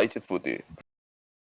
vai se fuder.